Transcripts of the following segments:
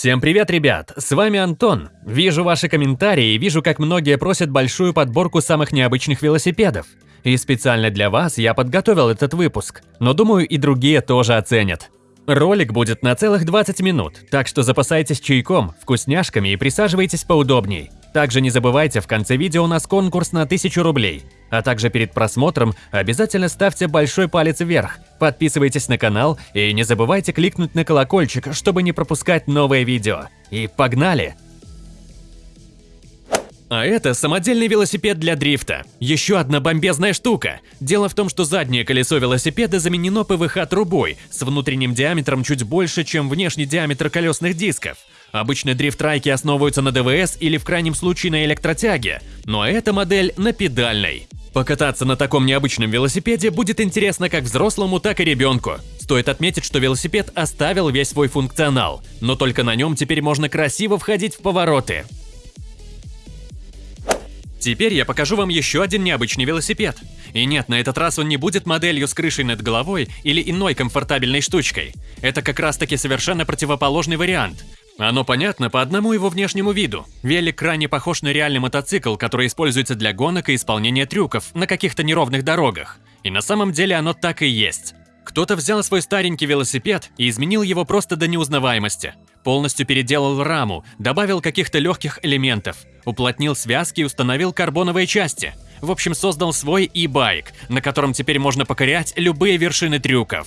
Всем привет, ребят! С вами Антон. Вижу ваши комментарии и вижу, как многие просят большую подборку самых необычных велосипедов. И специально для вас я подготовил этот выпуск, но думаю и другие тоже оценят. Ролик будет на целых 20 минут, так что запасайтесь чайком, вкусняшками и присаживайтесь поудобней. Также не забывайте, в конце видео у нас конкурс на 1000 рублей. А также перед просмотром обязательно ставьте большой палец вверх, подписывайтесь на канал и не забывайте кликнуть на колокольчик, чтобы не пропускать новые видео. И погнали! А это самодельный велосипед для дрифта. Еще одна бомбезная штука. Дело в том, что заднее колесо велосипеда заменено ПВХ-трубой с внутренним диаметром чуть больше, чем внешний диаметр колесных дисков. Обычно дрифт-трайки основываются на ДВС или в крайнем случае на электротяге, но эта модель на педальной. Покататься на таком необычном велосипеде будет интересно как взрослому, так и ребенку. Стоит отметить, что велосипед оставил весь свой функционал, но только на нем теперь можно красиво входить в повороты. Теперь я покажу вам еще один необычный велосипед. И нет, на этот раз он не будет моделью с крышей над головой или иной комфортабельной штучкой. Это как раз таки совершенно противоположный вариант. Оно понятно по одному его внешнему виду. Велик крайне похож на реальный мотоцикл, который используется для гонок и исполнения трюков на каких-то неровных дорогах. И на самом деле оно так и есть. Кто-то взял свой старенький велосипед и изменил его просто до неузнаваемости. Полностью переделал раму, добавил каких-то легких элементов, уплотнил связки и установил карбоновые части. В общем, создал свой e-байк, на котором теперь можно покорять любые вершины трюков.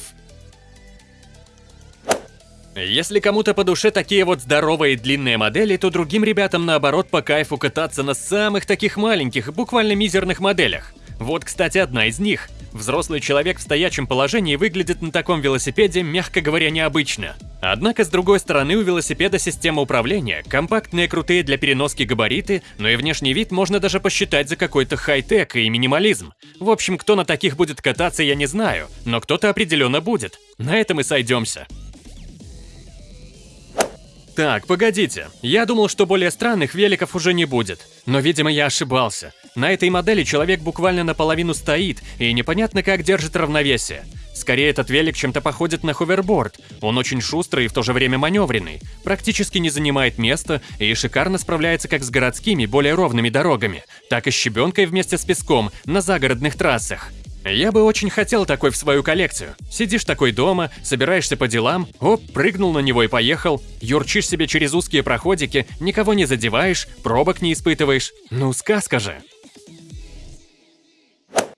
Если кому-то по душе такие вот здоровые длинные модели, то другим ребятам наоборот по кайфу кататься на самых таких маленьких, буквально мизерных моделях. Вот, кстати, одна из них. Взрослый человек в стоячем положении выглядит на таком велосипеде, мягко говоря, необычно. Однако, с другой стороны, у велосипеда система управления, компактные крутые для переноски габариты, но и внешний вид можно даже посчитать за какой-то хай-тек и минимализм. В общем, кто на таких будет кататься, я не знаю, но кто-то определенно будет. На этом и сойдемся. Так, погодите. Я думал, что более странных великов уже не будет. Но, видимо, я ошибался. На этой модели человек буквально наполовину стоит, и непонятно как держит равновесие. Скорее, этот велик чем-то походит на ховерборд. Он очень шустрый и в то же время маневренный, практически не занимает места и шикарно справляется как с городскими, более ровными дорогами, так и с щебенкой вместе с песком на загородных трассах. Я бы очень хотел такой в свою коллекцию. Сидишь такой дома, собираешься по делам, оп, прыгнул на него и поехал. Юрчишь себе через узкие проходики, никого не задеваешь, пробок не испытываешь. Ну, сказка же.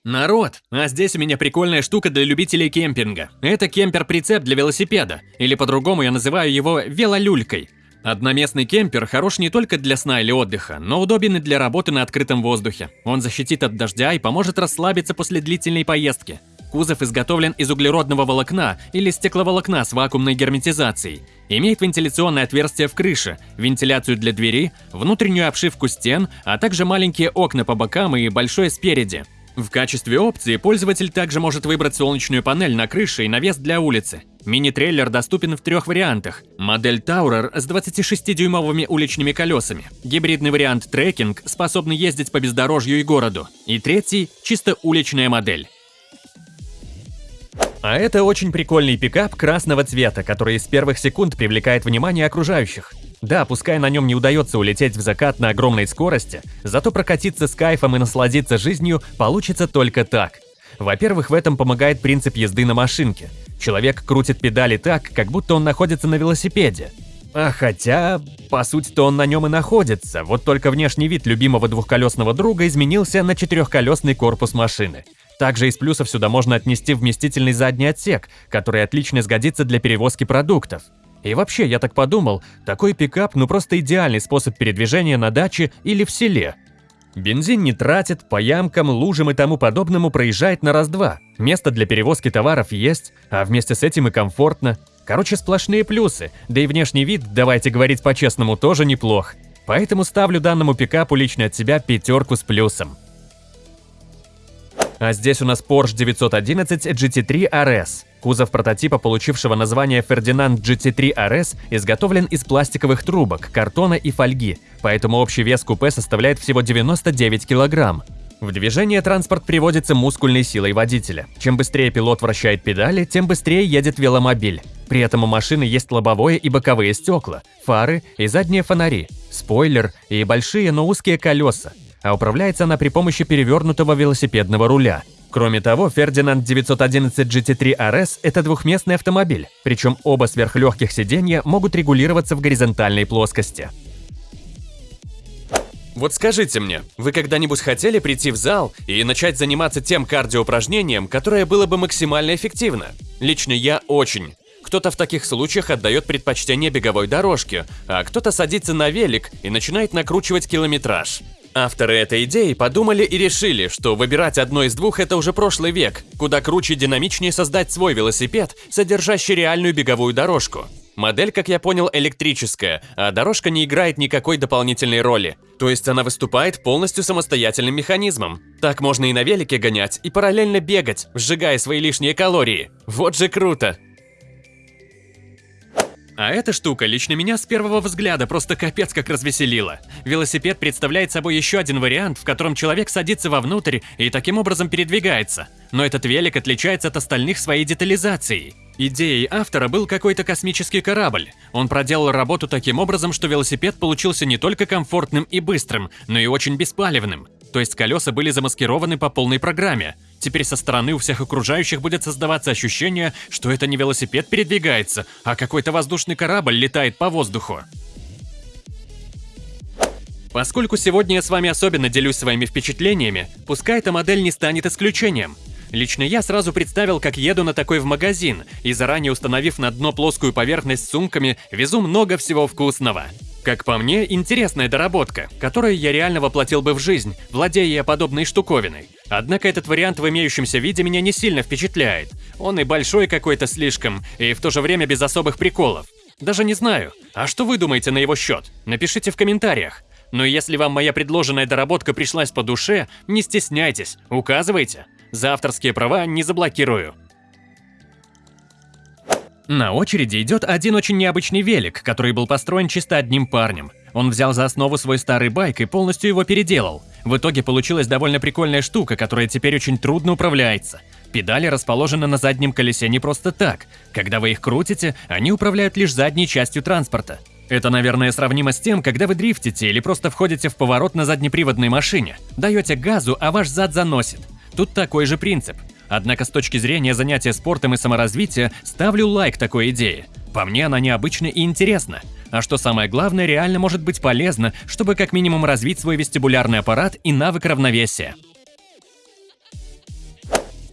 Народ, а здесь у меня прикольная штука для любителей кемпинга. Это кемпер-прицеп для велосипеда, или по-другому я называю его велолюлькой. Одноместный кемпер хорош не только для сна или отдыха, но удобен и для работы на открытом воздухе. Он защитит от дождя и поможет расслабиться после длительной поездки. Кузов изготовлен из углеродного волокна или стекловолокна с вакуумной герметизацией. Имеет вентиляционное отверстие в крыше, вентиляцию для двери, внутреннюю обшивку стен, а также маленькие окна по бокам и большое спереди. В качестве опции пользователь также может выбрать солнечную панель на крыше и навес для улицы. Мини-трейлер доступен в трех вариантах. Модель Tourer с 26-дюймовыми уличными колесами. Гибридный вариант трекинг, способный ездить по бездорожью и городу. И третий – чисто уличная модель. А это очень прикольный пикап красного цвета, который с первых секунд привлекает внимание окружающих. Да, пускай на нем не удается улететь в закат на огромной скорости, зато прокатиться с кайфом и насладиться жизнью получится только так. Во-первых, в этом помогает принцип езды на машинке. Человек крутит педали так, как будто он находится на велосипеде. А хотя, по сути-то он на нем и находится, вот только внешний вид любимого двухколесного друга изменился на четырехколесный корпус машины. Также из плюсов сюда можно отнести вместительный задний отсек, который отлично сгодится для перевозки продуктов. И вообще, я так подумал, такой пикап ну просто идеальный способ передвижения на даче или в селе. Бензин не тратит, по ямкам, лужам и тому подобному проезжает на раз-два. Место для перевозки товаров есть, а вместе с этим и комфортно. Короче, сплошные плюсы, да и внешний вид, давайте говорить по-честному, тоже неплох. Поэтому ставлю данному пикапу лично от себя пятерку с плюсом. А здесь у нас Porsche 911 GT3 RS. Кузов прототипа, получившего название Ferdinand GT3 RS, изготовлен из пластиковых трубок, картона и фольги, поэтому общий вес купе составляет всего 99 килограмм. В движение транспорт приводится мускульной силой водителя. Чем быстрее пилот вращает педали, тем быстрее едет веломобиль. При этом у машины есть лобовое и боковые стекла, фары и задние фонари, спойлер и большие, но узкие колеса. А управляется она при помощи перевернутого велосипедного руля. Кроме того, Ferdinand 911 GT3 RS – это двухместный автомобиль, причем оба сверхлегких сиденья могут регулироваться в горизонтальной плоскости. Вот скажите мне, вы когда-нибудь хотели прийти в зал и начать заниматься тем кардиоупражнением, которое было бы максимально эффективно? Лично я очень. Кто-то в таких случаях отдает предпочтение беговой дорожке, а кто-то садится на велик и начинает накручивать километраж. Авторы этой идеи подумали и решили, что выбирать одно из двух – это уже прошлый век, куда круче динамичнее создать свой велосипед, содержащий реальную беговую дорожку. Модель, как я понял, электрическая, а дорожка не играет никакой дополнительной роли. То есть она выступает полностью самостоятельным механизмом. Так можно и на велике гонять, и параллельно бегать, сжигая свои лишние калории. Вот же круто! А эта штука лично меня с первого взгляда просто капец как развеселила. Велосипед представляет собой еще один вариант, в котором человек садится вовнутрь и таким образом передвигается. Но этот велик отличается от остальных своей детализацией. Идеей автора был какой-то космический корабль. Он проделал работу таким образом, что велосипед получился не только комфортным и быстрым, но и очень беспалевным. То есть колеса были замаскированы по полной программе. Теперь со стороны у всех окружающих будет создаваться ощущение, что это не велосипед передвигается, а какой-то воздушный корабль летает по воздуху. Поскольку сегодня я с вами особенно делюсь своими впечатлениями, пускай эта модель не станет исключением. Лично я сразу представил, как еду на такой в магазин, и заранее установив на дно плоскую поверхность с сумками, везу много всего вкусного. Как по мне, интересная доработка, которую я реально воплотил бы в жизнь, владея я подобной штуковиной. Однако этот вариант в имеющемся виде меня не сильно впечатляет. Он и большой какой-то слишком, и в то же время без особых приколов. Даже не знаю. А что вы думаете на его счет? Напишите в комментариях. Но если вам моя предложенная доработка пришлась по душе, не стесняйтесь, указывайте. За авторские права не заблокирую. На очереди идет один очень необычный велик, который был построен чисто одним парнем. Он взял за основу свой старый байк и полностью его переделал. В итоге получилась довольно прикольная штука, которая теперь очень трудно управляется. Педали расположены на заднем колесе не просто так. Когда вы их крутите, они управляют лишь задней частью транспорта. Это, наверное, сравнимо с тем, когда вы дрифтите или просто входите в поворот на заднеприводной машине. Даете газу, а ваш зад заносит. Тут такой же принцип. Однако с точки зрения занятия спортом и саморазвития ставлю лайк такой идее. По мне она необычна и интересна. А что самое главное, реально может быть полезно, чтобы как минимум развить свой вестибулярный аппарат и навык равновесия.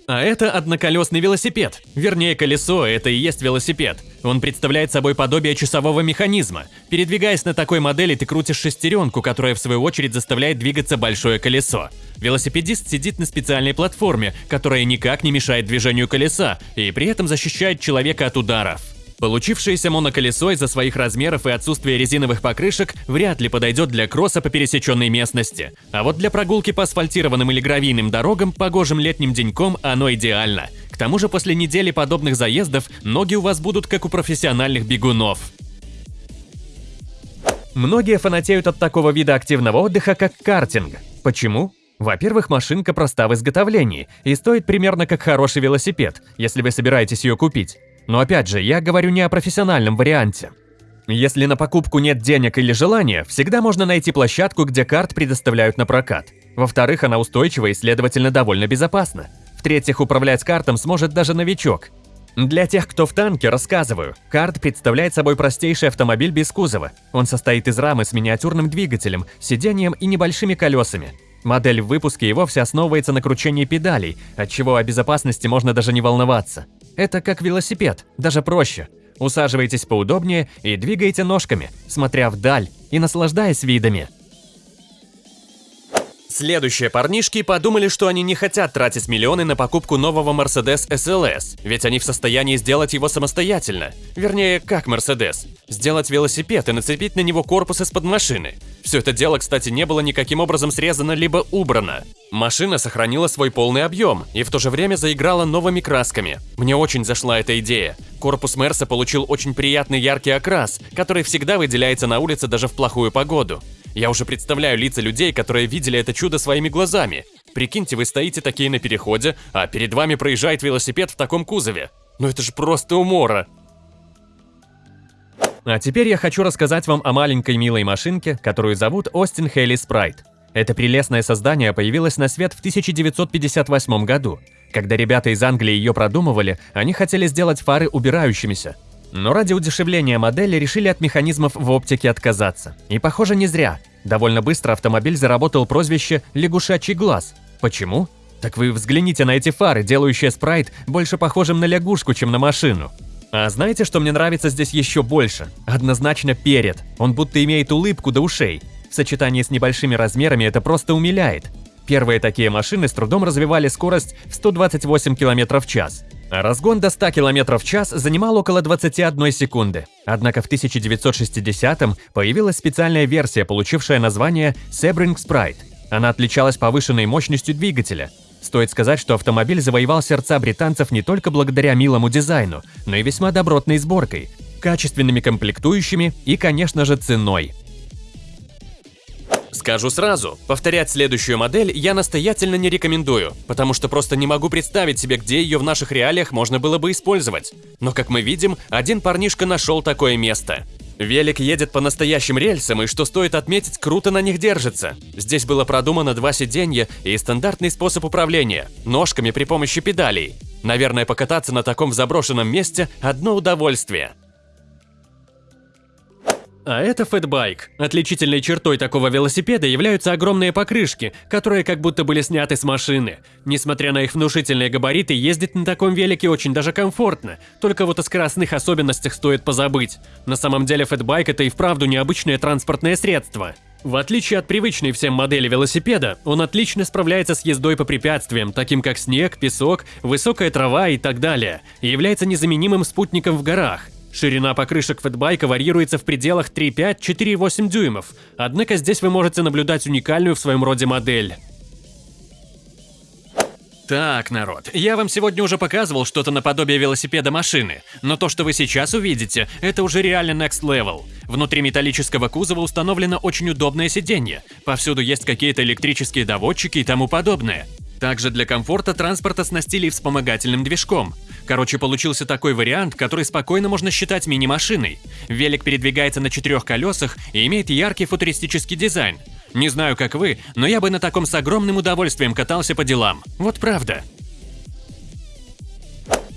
А это одноколесный велосипед. Вернее, колесо – это и есть велосипед. Он представляет собой подобие часового механизма. Передвигаясь на такой модели, ты крутишь шестеренку, которая в свою очередь заставляет двигаться большое колесо. Велосипедист сидит на специальной платформе, которая никак не мешает движению колеса и при этом защищает человека от ударов. Получившееся моноколесо из-за своих размеров и отсутствия резиновых покрышек вряд ли подойдет для кросса по пересеченной местности. А вот для прогулки по асфальтированным или гравийным дорогам погожим летним деньком оно идеально. К тому же после недели подобных заездов ноги у вас будут как у профессиональных бегунов. Многие фанатеют от такого вида активного отдыха, как картинг. Почему? Во-первых, машинка проста в изготовлении и стоит примерно как хороший велосипед, если вы собираетесь ее купить. Но опять же, я говорю не о профессиональном варианте. Если на покупку нет денег или желания, всегда можно найти площадку, где карт предоставляют на прокат. Во-вторых, она устойчива и, следовательно, довольно безопасна. В-третьих, управлять картом сможет даже новичок. Для тех, кто в танке, рассказываю. Карт представляет собой простейший автомобиль без кузова. Он состоит из рамы с миниатюрным двигателем, сиденьем и небольшими колесами. Модель в выпуске и вовсе основывается на кручении педалей, отчего о безопасности можно даже не волноваться. Это как велосипед, даже проще. Усаживайтесь поудобнее и двигайте ножками, смотря вдаль и наслаждаясь видами. Следующие парнишки подумали, что они не хотят тратить миллионы на покупку нового Mercedes SLS, ведь они в состоянии сделать его самостоятельно. Вернее, как Mercedes. Сделать велосипед и нацепить на него корпус из-под машины. Все это дело, кстати, не было никаким образом срезано либо убрано. Машина сохранила свой полный объем и в то же время заиграла новыми красками. Мне очень зашла эта идея. Корпус Мерса получил очень приятный яркий окрас, который всегда выделяется на улице даже в плохую погоду. Я уже представляю лица людей, которые видели это чудо своими глазами. Прикиньте, вы стоите такие на переходе, а перед вами проезжает велосипед в таком кузове. Ну это же просто умора. А теперь я хочу рассказать вам о маленькой милой машинке, которую зовут Остин Хейли Спрайт. Это прелестное создание появилось на свет в 1958 году. Когда ребята из Англии ее продумывали, они хотели сделать фары убирающимися. Но ради удешевления модели решили от механизмов в оптике отказаться. И похоже не зря. Довольно быстро автомобиль заработал прозвище «лягушачий глаз». Почему? Так вы взгляните на эти фары, делающие спрайт больше похожим на лягушку, чем на машину. А знаете, что мне нравится здесь еще больше? Однозначно перед. Он будто имеет улыбку до ушей. В сочетании с небольшими размерами это просто умиляет. Первые такие машины с трудом развивали скорость в 128 км в час. Разгон до 100 км в час занимал около 21 секунды. Однако в 1960-м появилась специальная версия, получившая название Sebring Sprite. Она отличалась повышенной мощностью двигателя. Стоит сказать, что автомобиль завоевал сердца британцев не только благодаря милому дизайну, но и весьма добротной сборкой, качественными комплектующими и, конечно же, ценой. Скажу сразу, повторять следующую модель я настоятельно не рекомендую, потому что просто не могу представить себе, где ее в наших реалиях можно было бы использовать. Но, как мы видим, один парнишка нашел такое место. Велик едет по настоящим рельсам, и что стоит отметить, круто на них держится. Здесь было продумано два сиденья и стандартный способ управления – ножками при помощи педалей. Наверное, покататься на таком заброшенном месте – одно удовольствие. А это фэтбайк. Отличительной чертой такого велосипеда являются огромные покрышки, которые как будто были сняты с машины. Несмотря на их внушительные габариты, ездить на таком велике очень даже комфортно, только вот о скоростных особенностях стоит позабыть. На самом деле фэтбайк это и вправду необычное транспортное средство. В отличие от привычной всем модели велосипеда, он отлично справляется с ездой по препятствиям, таким как снег, песок, высокая трава и так далее, и является незаменимым спутником в горах. Ширина покрышек фэтбайка варьируется в пределах 3,5-4,8 дюймов, однако здесь вы можете наблюдать уникальную в своем роде модель. Так, народ, я вам сегодня уже показывал что-то наподобие велосипеда машины, но то, что вы сейчас увидите, это уже реально next level. Внутри металлического кузова установлено очень удобное сиденье, повсюду есть какие-то электрические доводчики и тому подобное. Также для комфорта транспорт оснастили вспомогательным движком. Короче, получился такой вариант, который спокойно можно считать мини-машиной. Велик передвигается на четырех колесах и имеет яркий футуристический дизайн. Не знаю, как вы, но я бы на таком с огромным удовольствием катался по делам. Вот правда.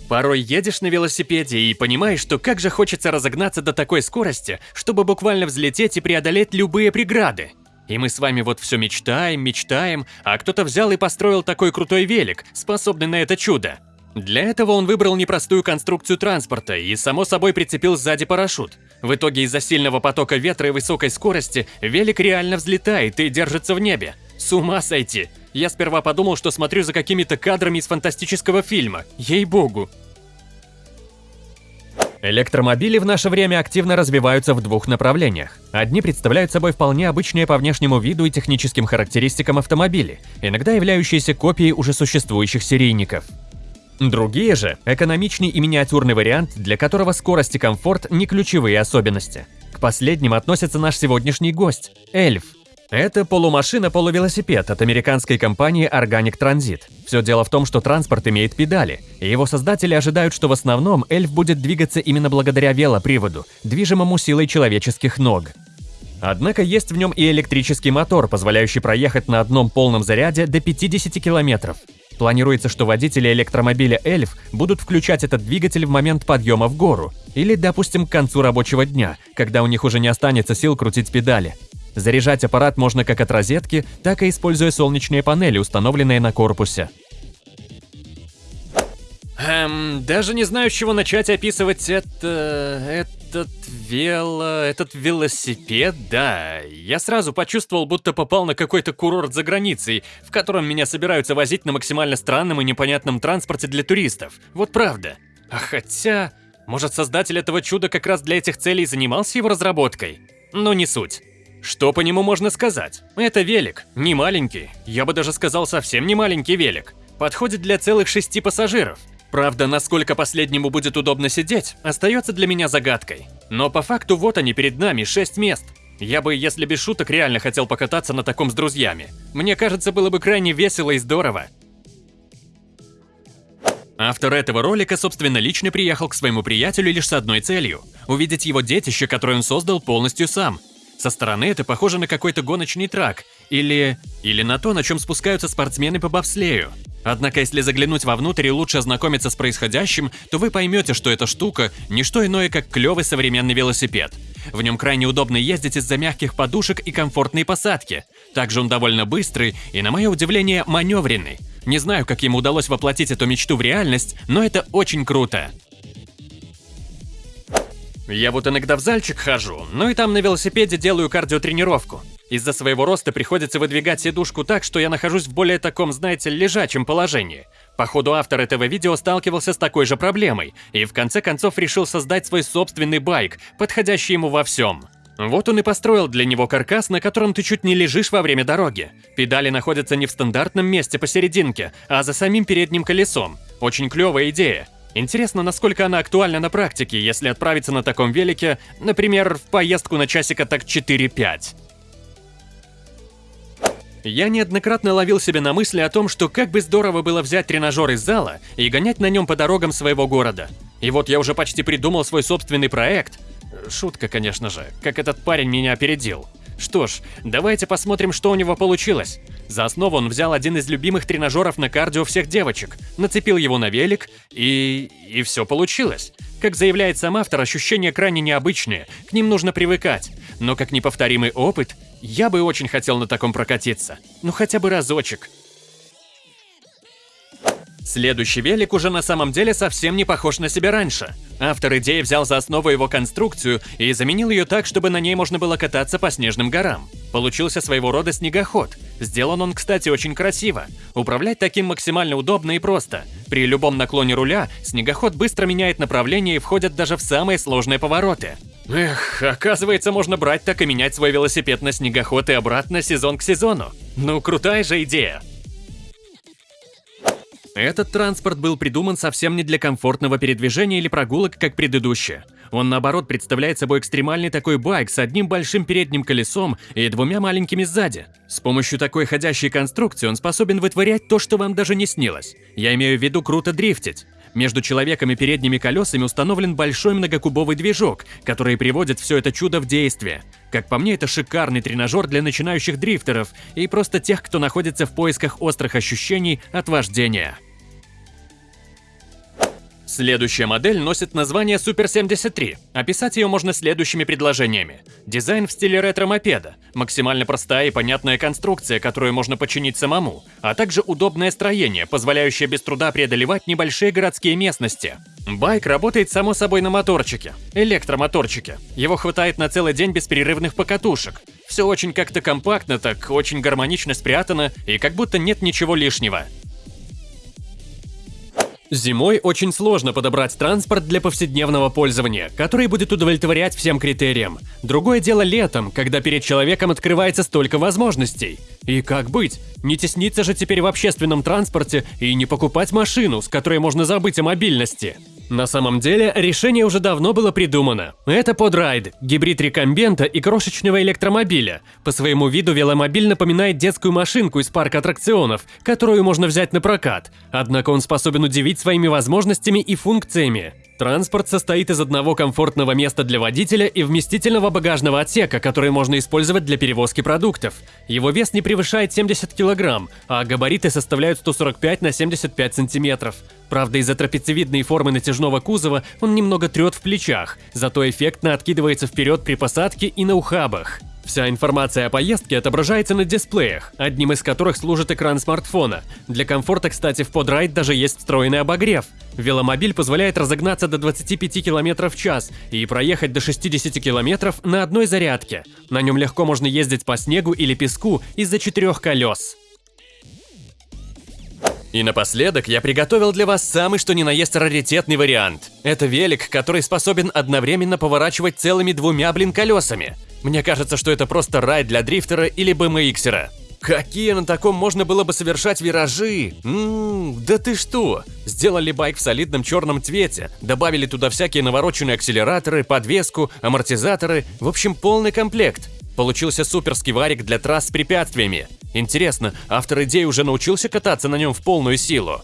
Порой едешь на велосипеде и понимаешь, что как же хочется разогнаться до такой скорости, чтобы буквально взлететь и преодолеть любые преграды. И мы с вами вот все мечтаем, мечтаем, а кто-то взял и построил такой крутой велик, способный на это чудо. Для этого он выбрал непростую конструкцию транспорта и, само собой, прицепил сзади парашют. В итоге из-за сильного потока ветра и высокой скорости велик реально взлетает и держится в небе. С ума сойти! Я сперва подумал, что смотрю за какими-то кадрами из фантастического фильма. Ей-богу! Электромобили в наше время активно развиваются в двух направлениях. Одни представляют собой вполне обычные по внешнему виду и техническим характеристикам автомобили, иногда являющиеся копией уже существующих серийников. Другие же – экономичный и миниатюрный вариант, для которого скорость и комфорт не ключевые особенности. К последним относится наш сегодняшний гость – Эльф. Это полумашина-полувелосипед от американской компании Organic Transit. Все дело в том, что транспорт имеет педали, и его создатели ожидают, что в основном Эльф будет двигаться именно благодаря велоприводу, движимому силой человеческих ног. Однако есть в нем и электрический мотор, позволяющий проехать на одном полном заряде до 50 километров. Планируется, что водители электромобиля «Эльф» будут включать этот двигатель в момент подъема в гору или, допустим, к концу рабочего дня, когда у них уже не останется сил крутить педали. Заряжать аппарат можно как от розетки, так и используя солнечные панели, установленные на корпусе. Эм, даже не знаю, с чего начать описывать это... этот вело... этот велосипед, да. Я сразу почувствовал, будто попал на какой-то курорт за границей, в котором меня собираются возить на максимально странном и непонятном транспорте для туристов. Вот правда. А хотя... Может, создатель этого чуда как раз для этих целей занимался его разработкой? Но не суть. Что по нему можно сказать? Это велик, не маленький, я бы даже сказал совсем не маленький велик. Подходит для целых шести пассажиров. Правда, насколько последнему будет удобно сидеть, остается для меня загадкой. Но по факту вот они перед нами, 6 мест. Я бы, если без шуток, реально хотел покататься на таком с друзьями. Мне кажется, было бы крайне весело и здорово. Автор этого ролика, собственно, лично приехал к своему приятелю лишь с одной целью – увидеть его детище, которое он создал полностью сам. Со стороны это похоже на какой-то гоночный трак, или... или на то, на чем спускаются спортсмены по бобслею. Однако, если заглянуть вовнутрь и лучше ознакомиться с происходящим, то вы поймете, что эта штука – не что иное, как клевый современный велосипед. В нем крайне удобно ездить из-за мягких подушек и комфортной посадки. Также он довольно быстрый и, на мое удивление, маневренный. Не знаю, как ему удалось воплотить эту мечту в реальность, но это очень круто. Я вот иногда в зальчик хожу, ну и там на велосипеде делаю кардиотренировку. Из-за своего роста приходится выдвигать сидушку так, что я нахожусь в более таком, знаете, лежачем положении. Походу, автор этого видео сталкивался с такой же проблемой и в конце концов решил создать свой собственный байк, подходящий ему во всем. Вот он и построил для него каркас, на котором ты чуть не лежишь во время дороги. Педали находятся не в стандартном месте посерединке, а за самим передним колесом. Очень клевая идея. Интересно, насколько она актуальна на практике, если отправиться на таком велике, например, в поездку на часика так 4-5. Я неоднократно ловил себя на мысли о том, что как бы здорово было взять тренажер из зала и гонять на нем по дорогам своего города. И вот я уже почти придумал свой собственный проект. Шутка, конечно же, как этот парень меня опередил. Что ж, давайте посмотрим, что у него получилось. За основу он взял один из любимых тренажеров на кардио всех девочек, нацепил его на велик, и... и все получилось. Как заявляет сам автор, ощущения крайне необычные, к ним нужно привыкать. Но как неповторимый опыт, я бы очень хотел на таком прокатиться. Ну хотя бы разочек. Следующий велик уже на самом деле совсем не похож на себя раньше. Автор идеи взял за основу его конструкцию и заменил ее так, чтобы на ней можно было кататься по снежным горам. Получился своего рода снегоход. Сделан он, кстати, очень красиво. Управлять таким максимально удобно и просто. При любом наклоне руля снегоход быстро меняет направление и входит даже в самые сложные повороты. Эх, оказывается, можно брать так и менять свой велосипед на снегоход и обратно сезон к сезону. Ну, крутая же идея. Этот транспорт был придуман совсем не для комфортного передвижения или прогулок, как предыдущие. Он, наоборот, представляет собой экстремальный такой байк с одним большим передним колесом и двумя маленькими сзади. С помощью такой ходящей конструкции он способен вытворять то, что вам даже не снилось. Я имею в виду круто дрифтить. Между человеком и передними колесами установлен большой многокубовый движок, который приводит все это чудо в действие. Как по мне, это шикарный тренажер для начинающих дрифтеров и просто тех, кто находится в поисках острых ощущений от вождения. Следующая модель носит название Super 73. Описать ее можно следующими предложениями. Дизайн в стиле ретро-мопеда, максимально простая и понятная конструкция, которую можно починить самому, а также удобное строение, позволяющее без труда преодолевать небольшие городские местности. Байк работает само собой на моторчике, электромоторчике. Его хватает на целый день без перерывных покатушек. Все очень как-то компактно, так очень гармонично спрятано и как будто нет ничего лишнего. Зимой очень сложно подобрать транспорт для повседневного пользования, который будет удовлетворять всем критериям. Другое дело летом, когда перед человеком открывается столько возможностей. И как быть? Не тесниться же теперь в общественном транспорте и не покупать машину, с которой можно забыть о мобильности. На самом деле, решение уже давно было придумано. Это подрайд, гибрид рекомбента и крошечного электромобиля. По своему виду веломобиль напоминает детскую машинку из парка аттракционов, которую можно взять на прокат. Однако он способен удивить своими возможностями и функциями. Транспорт состоит из одного комфортного места для водителя и вместительного багажного отсека, который можно использовать для перевозки продуктов. Его вес не превышает 70 кг, а габариты составляют 145 на 75 см. Правда, из-за трапециевидной формы натяжного кузова он немного трет в плечах, зато эффектно откидывается вперед при посадке и на ухабах. Вся информация о поездке отображается на дисплеях, одним из которых служит экран смартфона. Для комфорта, кстати, в подрайд даже есть встроенный обогрев. Веломобиль позволяет разогнаться до 25 км в час и проехать до 60 км на одной зарядке. На нем легко можно ездить по снегу или песку из-за четырех колес. И напоследок я приготовил для вас самый что ни на есть раритетный вариант. Это велик, который способен одновременно поворачивать целыми двумя, блин, колесами. Мне кажется, что это просто рай для дрифтера или BMXера. Какие на таком можно было бы совершать виражи? Ммм, да ты что? Сделали байк в солидном черном цвете, добавили туда всякие навороченные акселераторы, подвеску, амортизаторы, в общем полный комплект. Получился суперский варик для трасс с препятствиями. Интересно, автор идеи уже научился кататься на нем в полную силу?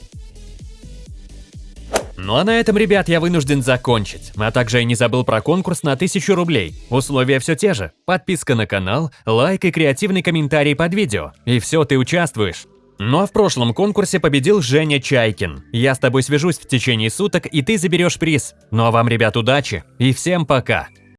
Ну а на этом, ребят, я вынужден закончить. А также я не забыл про конкурс на 1000 рублей. Условия все те же. Подписка на канал, лайк и креативный комментарий под видео. И все, ты участвуешь. Ну а в прошлом конкурсе победил Женя Чайкин. Я с тобой свяжусь в течение суток, и ты заберешь приз. Ну а вам, ребят, удачи и всем пока.